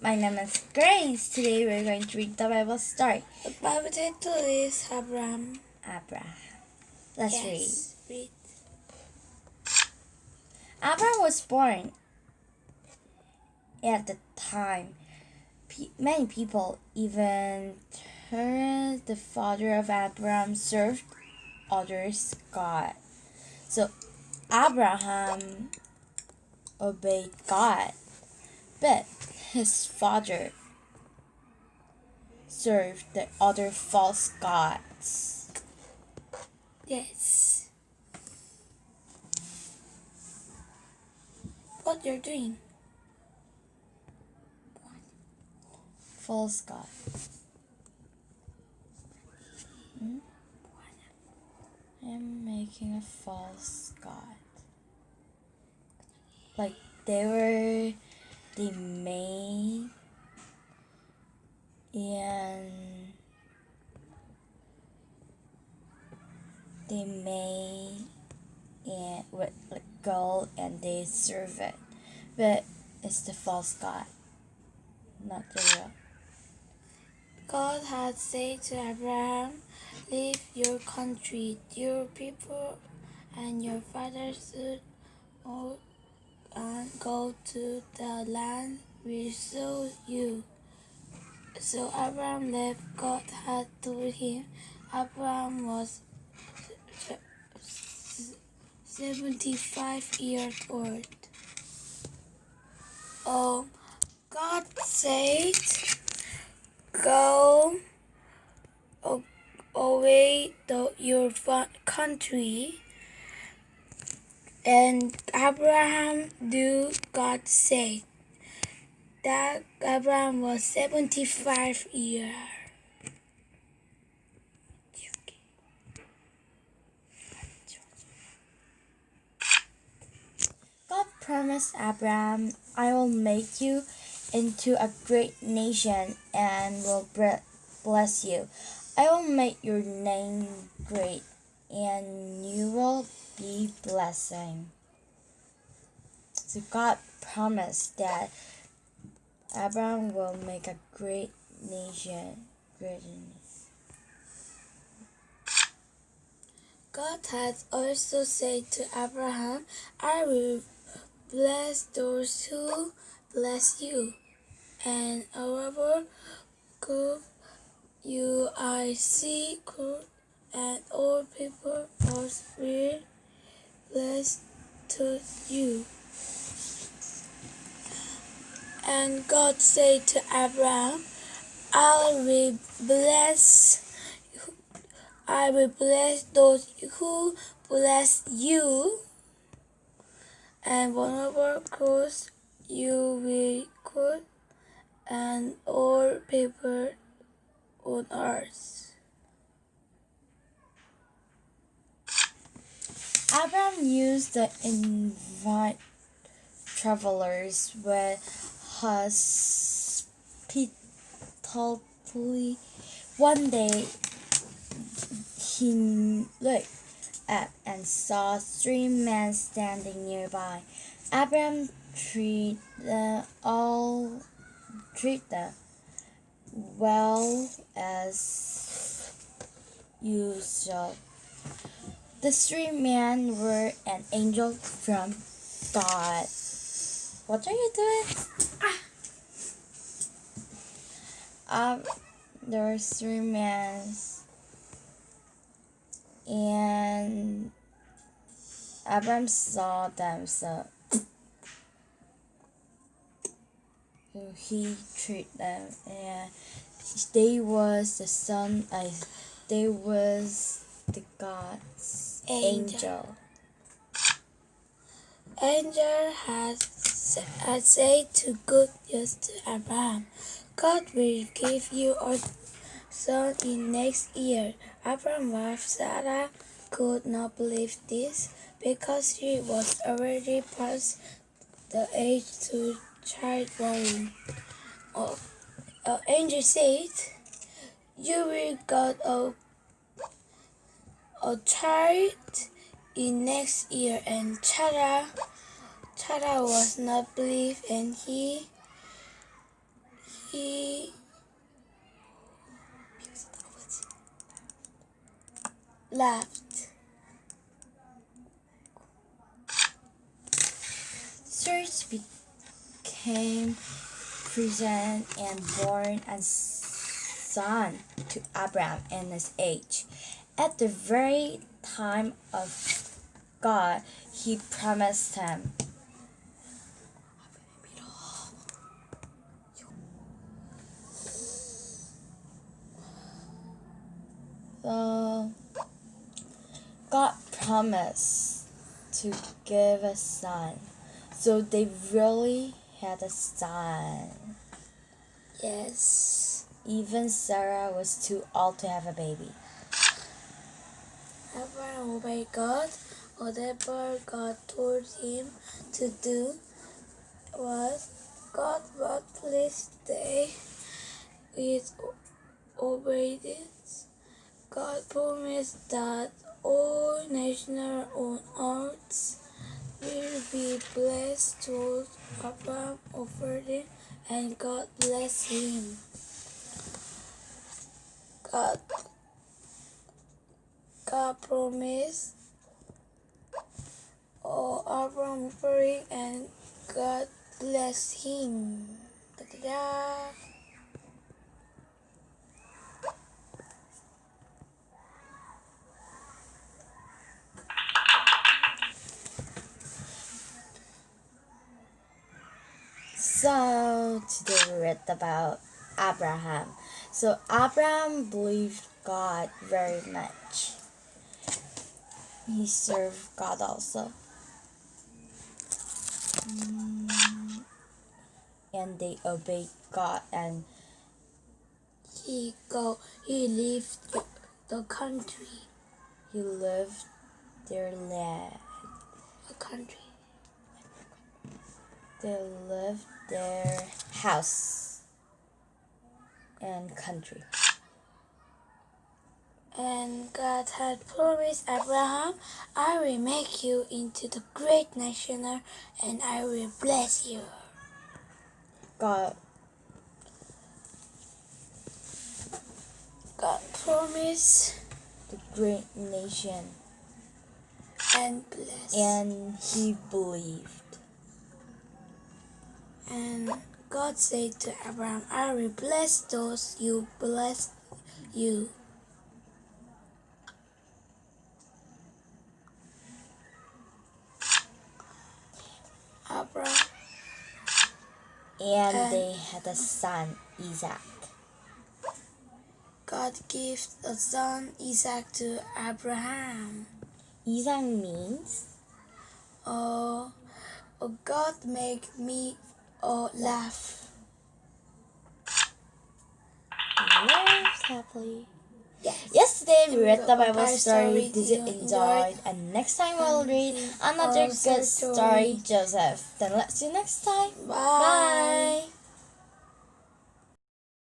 my name is Grace. Today we're going to read the Bible story. The Bible title is Abraham. Abraham. Let's yes, read. read. Abraham was born at the time. Many people, even Terah, the father of Abraham, served others God. So Abraham obeyed God, but his father served the other false gods. Yes. What you're doing? False god. Hmm? I'm making a false god. Like they were the main and they made and with gold and they serve it. But it's the false god, not the real. God had said to Abraham, Leave your country, your people, and your father's house, and go to the land we show you. So Abraham left. God had told him. Abraham was 75 years old. Oh, God said, Go a- away to your country. And Abraham do God say that Abraham was 75 years. God promised Abraham, I will make you into a great nation and will bless you. I will make your name great and you will be blessing. So God promised that Abraham will make a great nation. Great. God had also said to Abraham, I will bless those who bless you, and however good you I see and all people else will blessed to you. And God said to Abraham, I will bless I will bless those who bless you, and whatever curse you will curse, and all people on earth. Abraham used to invite travelers with hospitality. One day, he looked up and saw three men standing nearby. Abraham treated them all treat them well as usual. The three men were an angel from God. What are you doing? Um, there were three men, and Abraham saw them, so he treated them, and they was the son. I, they was the God's Angel. angel. Has, said to good news to Abraham, God will give you a son in next year. Abraham's wife Sarah could not believe this because she was already past the age to childbearing. Uh, uh, angel said, You will get a, a child in next year, and Sarah, Sarah was not believed, and he he laughed. Zeus became present and born a son to Abraham in his age. At the very time of God, he promised him. So, God promised to give a son. So they really had a son. Yes. Even Sarah was too old to have a baby. Abraham obeyed God. Whatever God told him to do was God was pleased they with obedience. God promised that all nations on earth will be blessed through Abraham offering and God blessed him. God God promised oh, Abraham offering and God bless him. Ta-da-da. So today we read about Abraham. So Abraham believed God very much. He served God also. Mm, And they obeyed God and He go he left the, the country. he left their land. The country. They left their house and country. And God had promised Abraham, I will make you into the great nation and I will bless you. God God promised the great nation and blessed. and he believed. And God said to Abraham, I will bless those you bless you. Abraham And they had a son, Isaac. God gave a son Isaac to Abraham. Isaac means Oh, oh God make me oh, laugh. lives happily. Yes. Yesterday we read the Bible story. Did you you enjoy? And next time we'll read another good story, story. Joseph. Then let's see you next time. Bye. Bye.